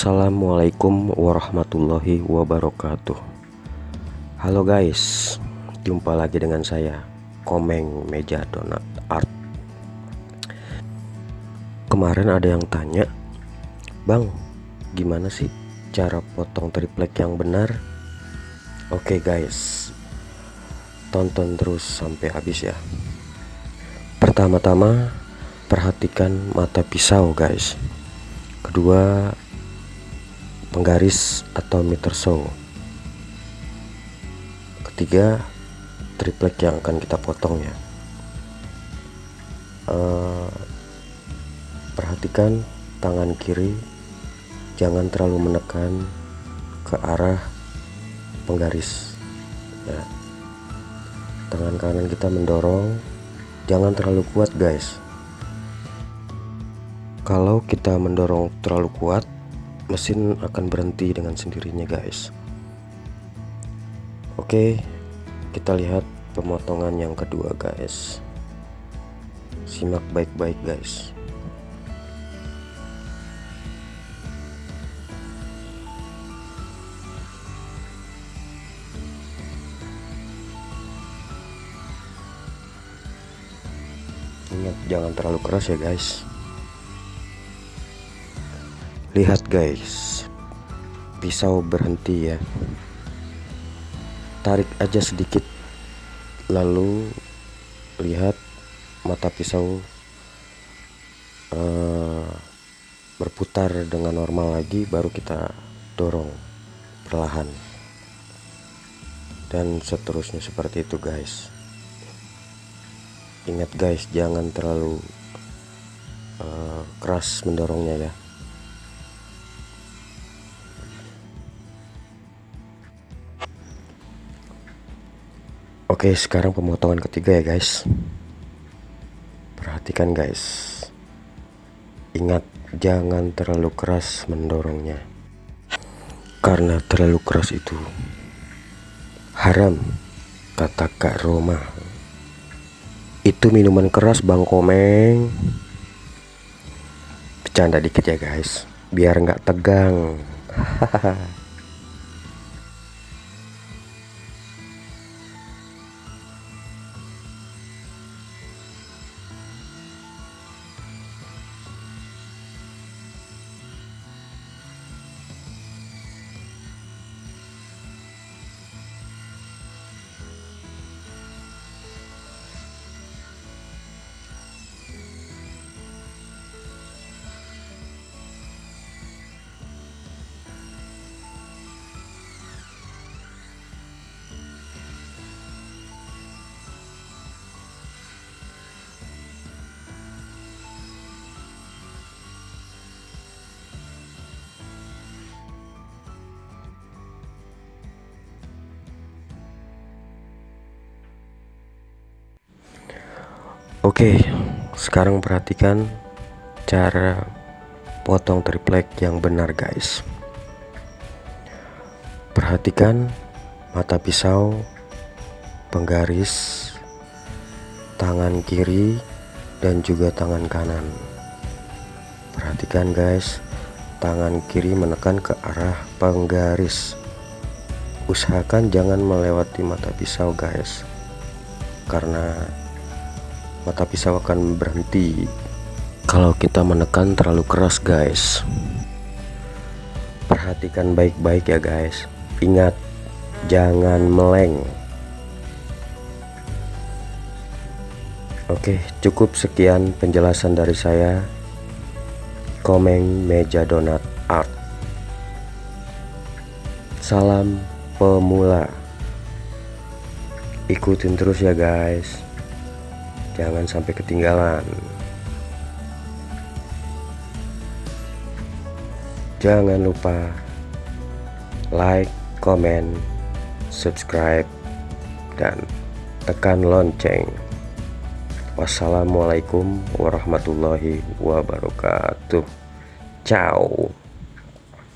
Assalamualaikum warahmatullahi wabarakatuh. Halo guys Jumpa lagi dengan saya Komeng Meja Donat Art. Kemarin ada yang tanya Bang gimana sih cara potong triplek yang benar? Oke guys Tonton terus sampai habis ya. Pertama-tama Perhatikan mata pisau guys. Kedua penggaris atau meter saw ketiga triplek yang akan kita potong ya. Uh, perhatikan tangan kiri jangan terlalu menekan ke arah penggaris ya. Tangan kanan kita mendorong jangan terlalu kuat guys. Kalau kita mendorong terlalu kuat mesin akan berhenti dengan sendirinya guys. Oke kita lihat pemotongan yang kedua guys. Simak baik-baik guys. Ingat jangan terlalu keras ya guys lihat guys. Pisau berhenti ya. Tarik aja sedikit. Lalu lihat mata pisau uh, berputar dengan normal lagi baru kita dorong perlahan. Dan seterusnya seperti itu guys. Ingat guys jangan terlalu uh, keras mendorongnya ya Oke sekarang pemotongan ketiga ya guys. Perhatikan guys. Ingat jangan terlalu keras mendorongnya. Karena terlalu keras itu Haram Kata Kak Roma. Itu minuman keras Bang Komeng. Bercanda dikit ya guys. Biar nggak tegang. Hahaha Oke, sekarang perhatikan cara potong triplek yang benar, guys. Perhatikan mata pisau, penggaris, tangan kiri, dan juga tangan kanan. Perhatikan, guys, tangan kiri menekan ke arah penggaris. Usahakan jangan melewati mata pisau, guys, karena mata pisau akan berhenti. Kalau kita menekan terlalu keras guys. Perhatikan baik-baik ya guys. Ingat jangan meleng. Oke cukup sekian penjelasan dari saya. Komeng meja donat art. Salam pemula. Ikutin terus ya guys jangan sampai ketinggalan. Jangan lupa like comment subscribe dan tekan lonceng. Wassalamualaikum warahmatullahi wabarakatuh. Ciao